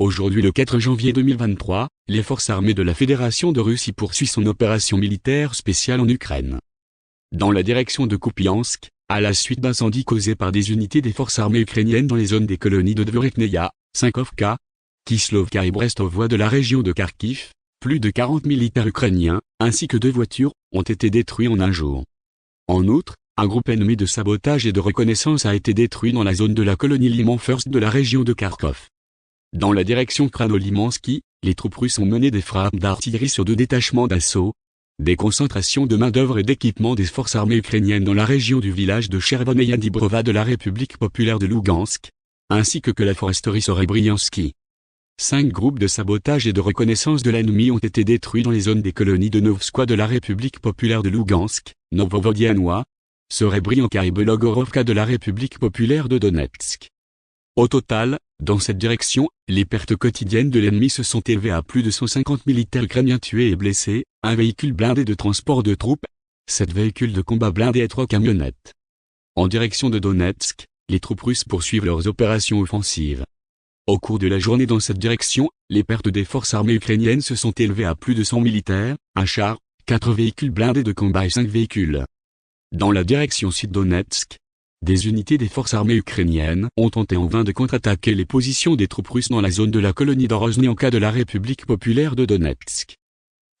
Aujourd'hui le 4 janvier 2023, les forces armées de la Fédération de Russie poursuivent son opération militaire spéciale en Ukraine. Dans la direction de Kupiansk, à la suite d'incendies causés par des unités des forces armées ukrainiennes dans les zones des colonies de Dvorekneia, Sinkovka, Kislovka et Brestovoie de la région de Kharkiv, plus de 40 militaires ukrainiens, ainsi que deux voitures, ont été détruits en un jour. En outre, un groupe ennemi de sabotage et de reconnaissance a été détruit dans la zone de la colonie Liman First de la région de Kharkov. Dans la direction Kranolimansky, les troupes russes ont mené des frappes d'artillerie sur deux détachements d'assaut, des concentrations de main-d'œuvre et d'équipements des forces armées ukrainiennes dans la région du village de Chervoneia Dibrova de la République populaire de Lugansk, ainsi que que la foresterie Sorebriansky. Cinq groupes de sabotage et de reconnaissance de l'ennemi ont été détruits dans les zones des colonies de Novskoye de la République populaire de Lugansk, Novovodianois, Serebrianka et Belogorovka de la République populaire de Donetsk. Au total, dans cette direction, les pertes quotidiennes de l'ennemi se sont élevées à plus de 150 militaires ukrainiens tués et blessés, un véhicule blindé de transport de troupes, sept véhicules de combat blindés et trois camionnettes. En direction de Donetsk, les troupes russes poursuivent leurs opérations offensives. Au cours de la journée dans cette direction, les pertes des forces armées ukrainiennes se sont élevées à plus de 100 militaires, un char, quatre véhicules blindés de combat et cinq véhicules. Dans la direction sud-Donetsk, des unités des forces armées ukrainiennes ont tenté en vain de contre-attaquer les positions des troupes russes dans la zone de la colonie cas de la République populaire de Donetsk.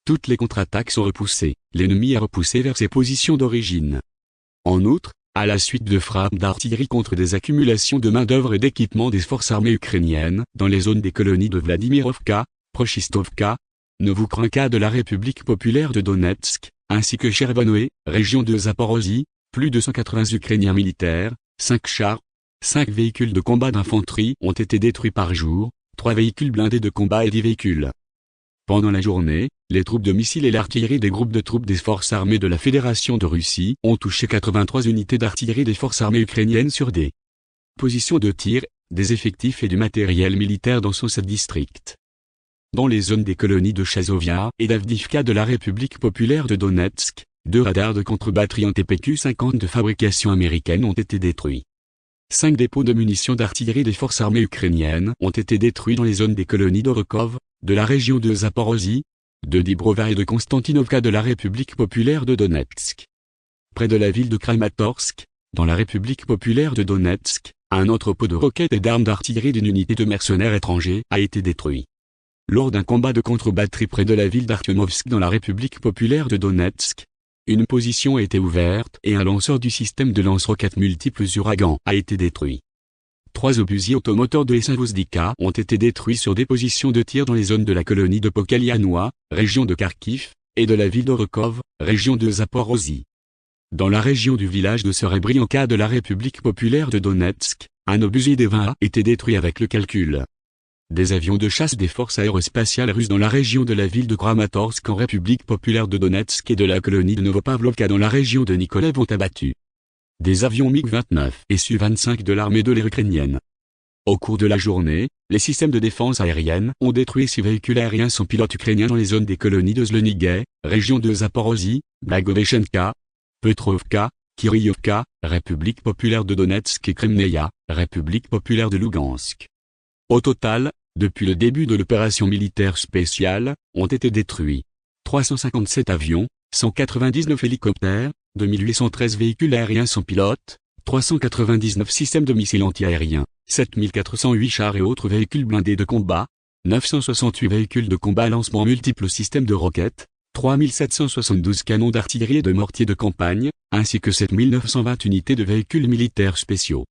Toutes les contre-attaques sont repoussées, l'ennemi est repoussé vers ses positions d'origine. En outre, à la suite de frappes d'artillerie contre des accumulations de main-d'œuvre et d'équipements des forces armées ukrainiennes dans les zones des colonies de Vladimirovka, Prochistovka, Novukranka de la République populaire de Donetsk, ainsi que Chervonoe, région de Zaporozhye, plus de 180 Ukrainiens militaires, 5 chars, 5 véhicules de combat d'infanterie ont été détruits par jour, 3 véhicules blindés de combat et 10 véhicules. Pendant la journée, les troupes de missiles et l'artillerie des groupes de troupes des forces armées de la Fédération de Russie ont touché 83 unités d'artillerie des forces armées ukrainiennes sur des positions de tir, des effectifs et du matériel militaire dans son district dans les zones des colonies de Chazovia et d'Avdivka de la République populaire de Donetsk, deux radars de contre-batterie en TPQ-50 de fabrication américaine ont été détruits. Cinq dépôts de munitions d'artillerie des forces armées ukrainiennes ont été détruits dans les zones des colonies d'Orokov, de la région de Zaporozhye, de Dibrova et de Konstantinovka de la République populaire de Donetsk. Près de la ville de Kramatorsk, dans la République populaire de Donetsk, un entrepôt de roquettes et d'armes d'artillerie d'une unité de mercenaires étrangers a été détruit lors d'un combat de contre-batterie près de la ville d'Artyomovsk dans la République populaire de Donetsk. Une position a été ouverte et un lanceur du système de lance-roquettes multiples Uragan a été détruit. Trois obusiers automoteurs de l'Essinvozdika ont été détruits sur des positions de tir dans les zones de la colonie de Pokalianois, région de Kharkiv, et de la ville d'Orokov, région de Zaporozhye. Dans la région du village de Serebrianka de la République populaire de Donetsk, un obusier des 20 a été détruit avec le calcul. Des avions de chasse des forces aérospatiales russes dans la région de la ville de Kramatorsk en République populaire de Donetsk et de la colonie de Novopavlovka dans la région de Nikolaev ont abattu des avions MiG-29 et Su-25 de l'armée de l'air ukrainienne. Au cours de la journée, les systèmes de défense aérienne ont détruit six véhicules aériens sans pilote ukrainiens dans les zones des colonies de Zlonigay, région de Zaporozhye, Blagoveshenka, Petrovka, Kiryovka, République populaire de Donetsk et Kremneia, République populaire de Lugansk. Au total, depuis le début de l'opération militaire spéciale, ont été détruits 357 avions, 199 hélicoptères, 2813 véhicules aériens sans pilote, 399 systèmes de missiles antiaériens, 7408 chars et autres véhicules blindés de combat, 968 véhicules de combat lancement multiples systèmes de roquettes, 3772 canons d'artillerie et de mortiers de campagne, ainsi que 7920 unités de véhicules militaires spéciaux.